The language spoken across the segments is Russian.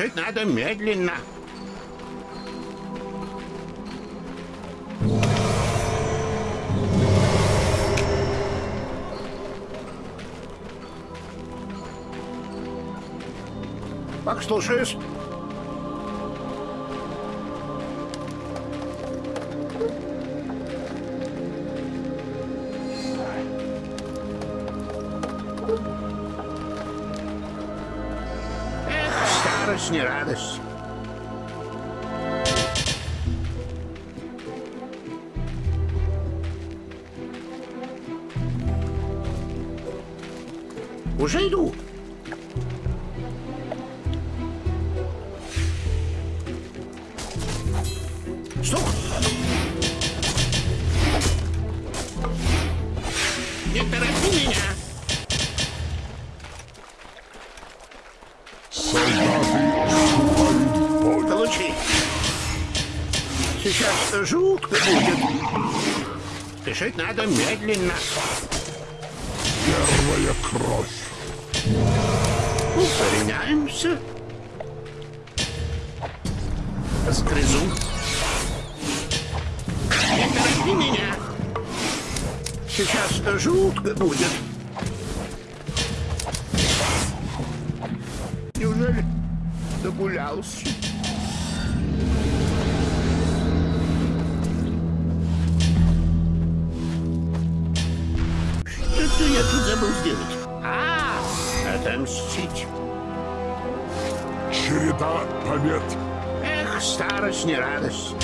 Спешить надо медленно. Как слушаюсь? Уже иду. Стук! Не торопи меня! Получи. Сейчас жутко будет. Спешить надо медленно. Первая кровь. Укореняемся. Сгрызу. Не меня. Сейчас жутко будет. Неужели догулялся? Что я тут забыл сделать? Отомстить. Череда побед. Эх, старость не радость.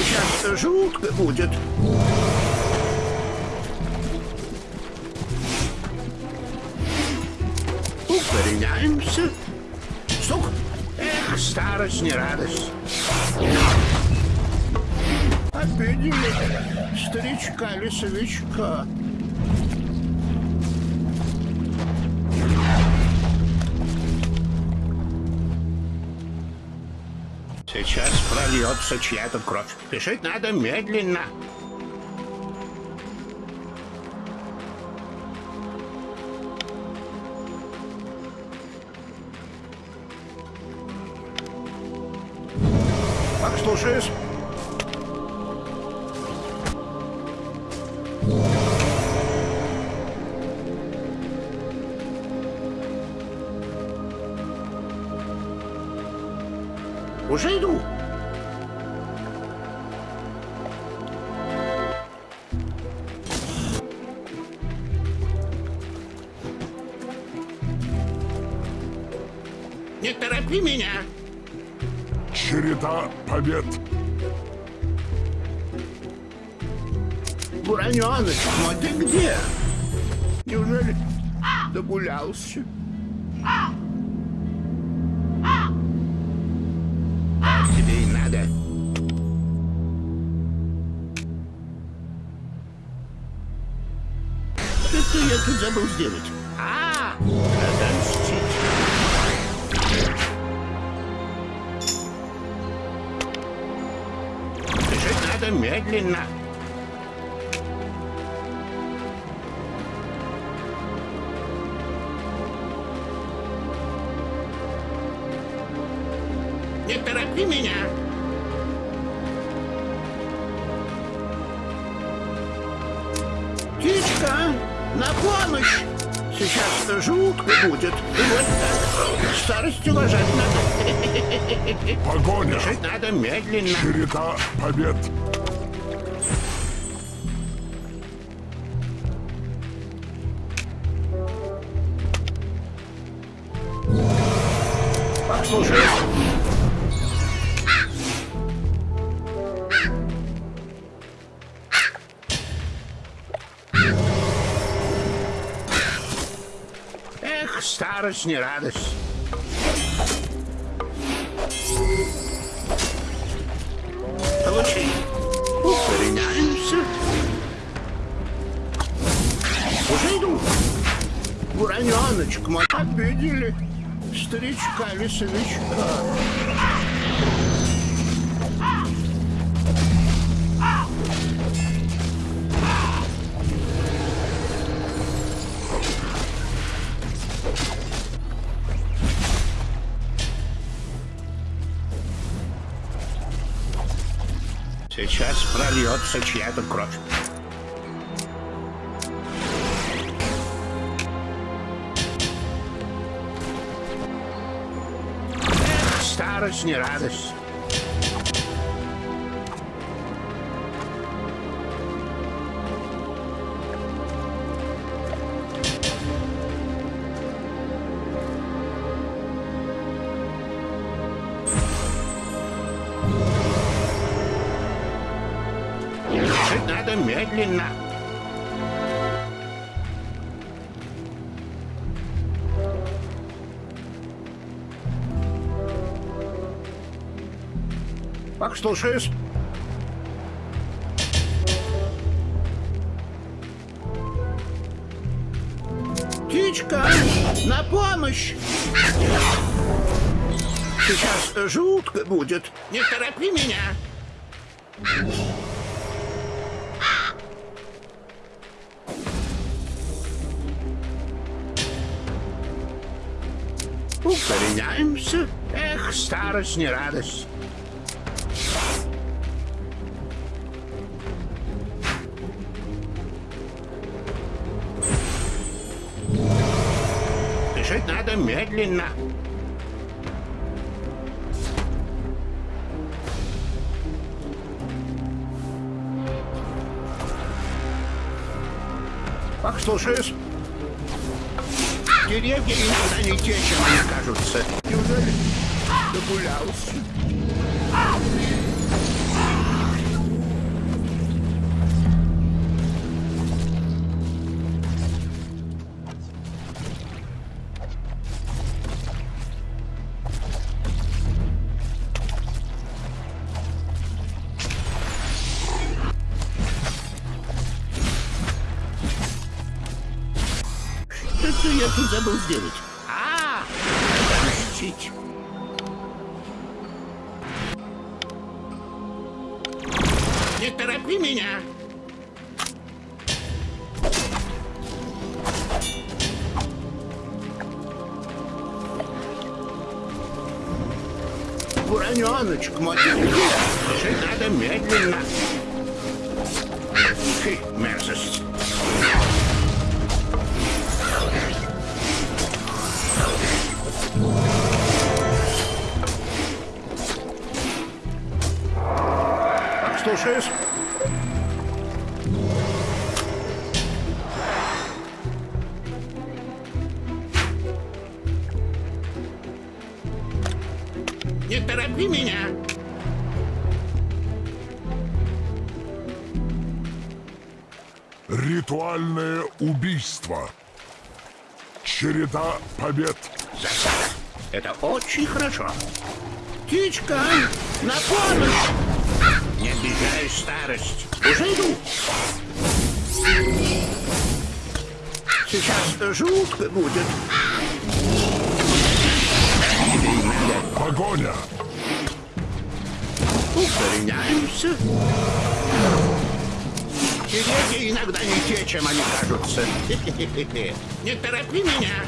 Сейчас жутко будет. Укореняемся. Стук. Эх, старость не радость. Обидели старичка-лесовичка. Сейчас прольется чья-то кровь. Спешить надо медленно. Как слушаюсь? Уже иду. Не торопи меня. Череда побед. Буранёныч, ну ты где? Неужели догулялся? Забыл сделать? А, отомстить. Бежать надо медленно. Жутко будет. Вот так. Старость уважать надо. Погоня. Бежать надо медленно. Череда побед. Послушай. Радость не радость. Получи. Укореняемся. Уже иду. Бураненочка, мы обидели Старичка, Лисовичка. Прольется чья-то кровь. Эх, Старость не радость. Как слушаюсь? Птичка, на помощь! Сейчас жутко будет. Не торопи меня. Укореняемся. Эх, старость не радость. Надо медленно. Как слушаюсь? Деревья иногда не те, чем они кажутся. Неужели догулялся? Тут забыл сделать. А, отпустить. Не торопи меня. Ураненочек мой, надо медленно. Фи, мерзость. Слушаюсь. Не торопи меня. Ритуальное убийство. Череда побед. Это очень хорошо. Птичка, на помощь! Обижай старость. Уже иду. Сейчас жутко будет. Погоня. укореняемся. Деревья иногда не те, чем они кажутся. Не торопи меня.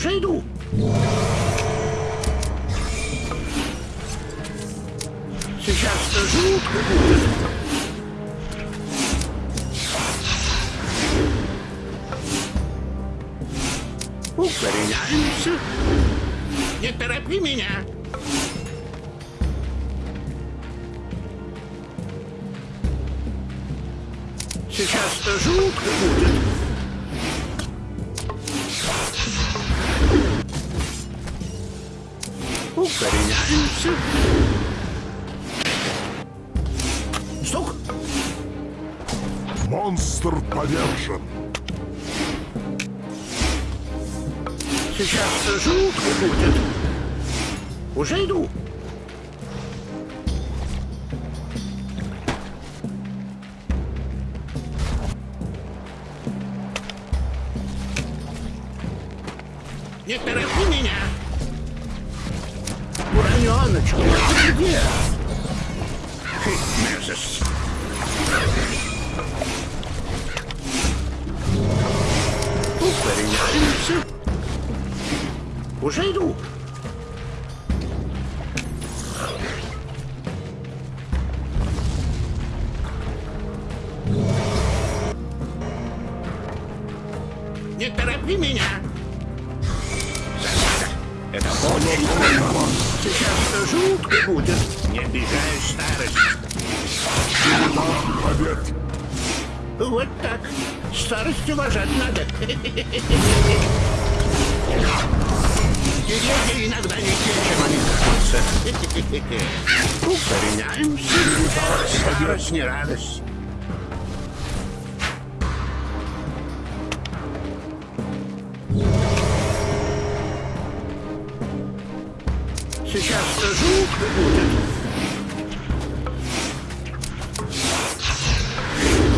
Уже иду. Сейчас жутко будет. Укореняемся. Не торопи меня. Сейчас жутко будет. Укореняемся. Стук. Монстр повержен. Сейчас жутко будет. Уже иду. Не торопи меня. Ураненочка, ты где? Мерзость. Укореняемся. Уже иду. Не торопи меня. Это очень хорошо. Сейчас жутко будет. Не обижаю старость. Побед. Вот так. Старость уважать надо. Деревья иногда не те, чем они кажутся. Укореняемся. Старость не радость. Жутко будет.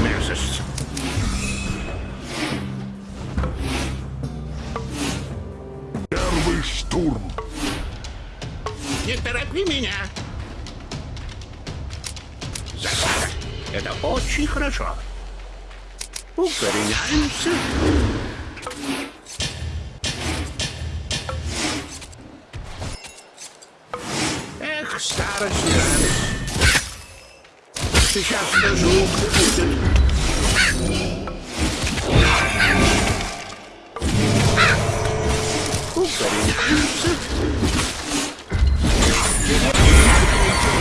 Мерзость. Первый штурм. Не торопи меня. Засада. Это очень хорошо. Укореняемся. Старость. Сейчас скажу, будет.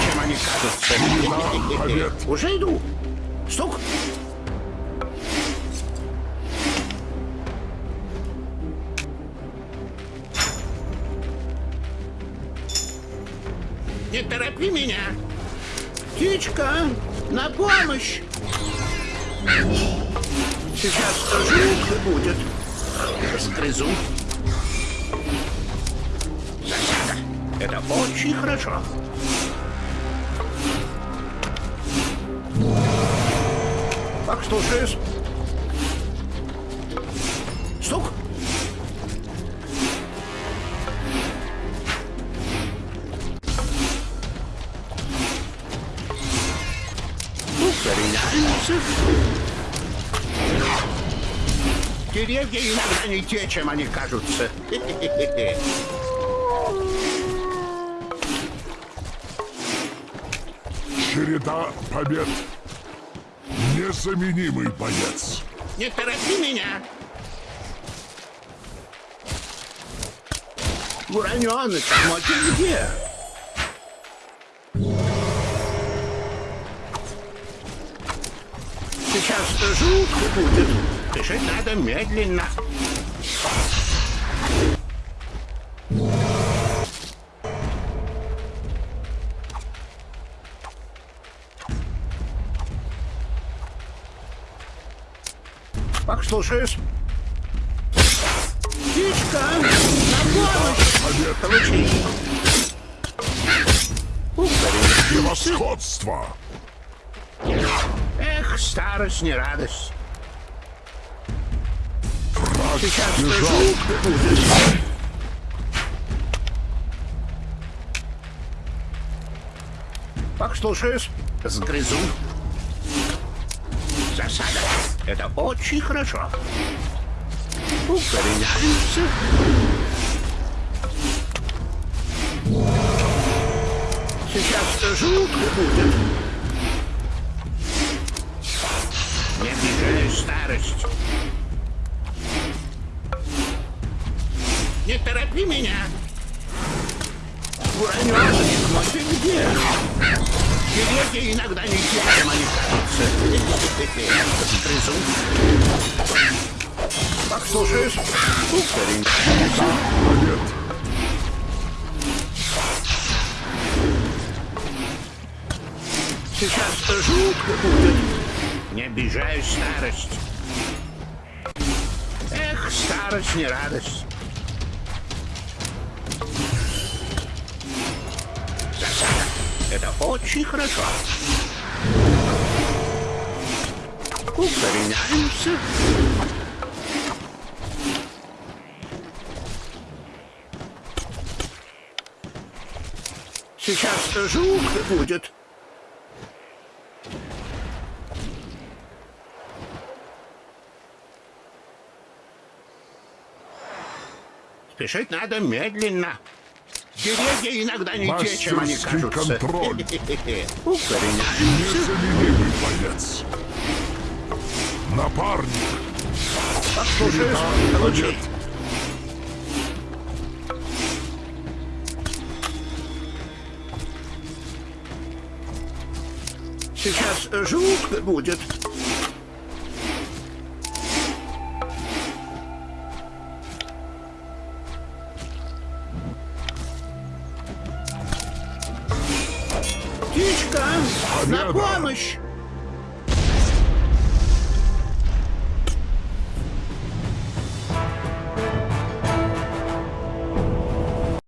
Чем они кажутся. Уже иду. Стук. Торопи меня. Птичка, на помощь. Сейчас скажу, и будет. Засада. Это очень хорошо. Так, слушаюсь. Стук. Деревья иногда не те, чем они кажутся. Череда побед. Незаменимый боец. Не торопи меня. Ураненыч, мой ты где? Жутко будет. Дышать надо медленно. Так, слушаюсь. Птичка, на помощь! Получи. Превосходство. Старость не радость. Враг Сейчас бежал. Так. Сгрызу. Засада. Это очень хорошо. Укореняемся. Сейчас жутко будет. Старость. Не торопи меня. Ураненочек мой, ты где? Деревья иногда не чем они кажутся. Грызу. Так, слушаюсь. Укореняемся. Побед. Сейчас жутко будет. Не обижаю старость. Эх, старость не радость. Это очень хорошо. Укореняемся. Сейчас жук будет. Спешить надо медленно. Деревья иногда не те, чем они кажутся. контроль. Укореняемся. Боец. Напарник. Побед. Сейчас жук будет.